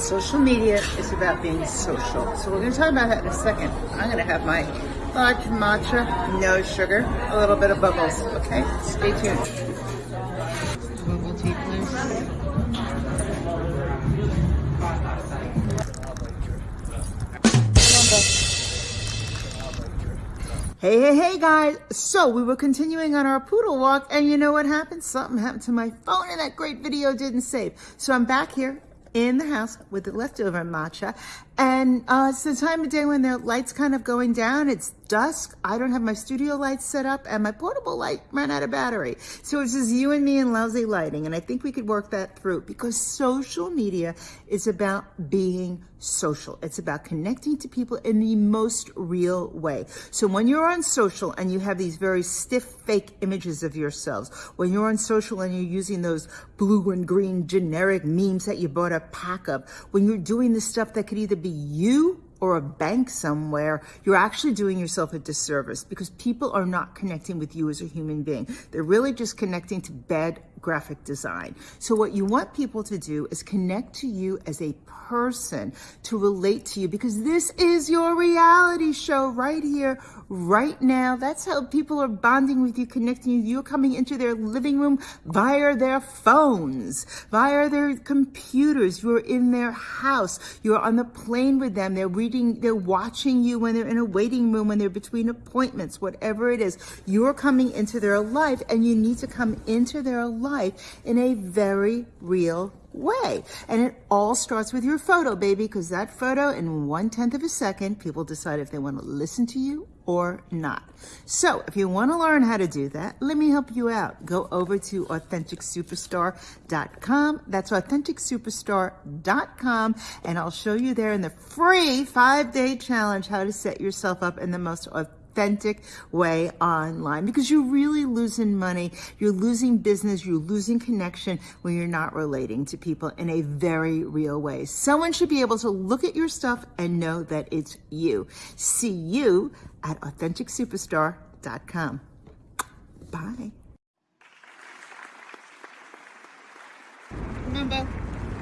Social media is about being social. So we're going to talk about that in a second. I'm going to have my hot matcha, no sugar, a little bit of bubbles. Okay, stay tuned. Bubble tea, please. Hey, hey, hey guys. So we were continuing on our poodle walk and you know what happened? Something happened to my phone and that great video didn't save. So I'm back here in the house with the leftover matcha and uh, it's the time of day when the light's kind of going down. It's dusk. I don't have my studio lights set up and my portable light ran out of battery. So it's just you and me and lousy lighting. And I think we could work that through because social media is about being social. It's about connecting to people in the most real way. So when you're on social and you have these very stiff fake images of yourselves, when you're on social and you're using those blue and green generic memes that you bought a pack of, when you're doing the stuff that could either be you or a bank somewhere, you're actually doing yourself a disservice because people are not connecting with you as a human being. They're really just connecting to bad graphic design. So what you want people to do is connect to you as a person to relate to you because this is your reality show right here, right now. That's how people are bonding with you, connecting you. You're coming into their living room via their phones, via their computers. You're in their house. You're on the plane with them. They're reading, they're watching you when they're in a waiting room, when they're between appointments, whatever it is. You're coming into their life and you need to come into their life in a very real way. And it all starts with your photo, baby, because that photo in one tenth of a second, people decide if they want to listen to you or not. So if you want to learn how to do that, let me help you out. Go over to AuthenticSuperstar.com. That's AuthenticSuperstar.com. And I'll show you there in the free five day challenge how to set yourself up in the most authentic authentic way online because you're really losing money, you're losing business, you're losing connection when you're not relating to people in a very real way. Someone should be able to look at your stuff and know that it's you. See you at AuthenticSuperstar.com. Bye. Remember,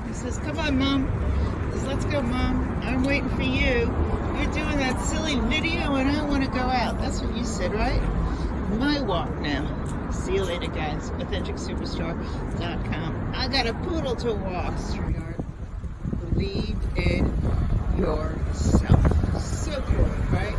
he says, come on, Mom. Says, let's go, Mom. I'm waiting for you. You're doing that silly video and I want to go out. That's what you said, right? My walk now. See you later, guys. AuthenticSuperstar.com. I got a poodle to walk, sweetheart. Believe in yourself. So cool, right?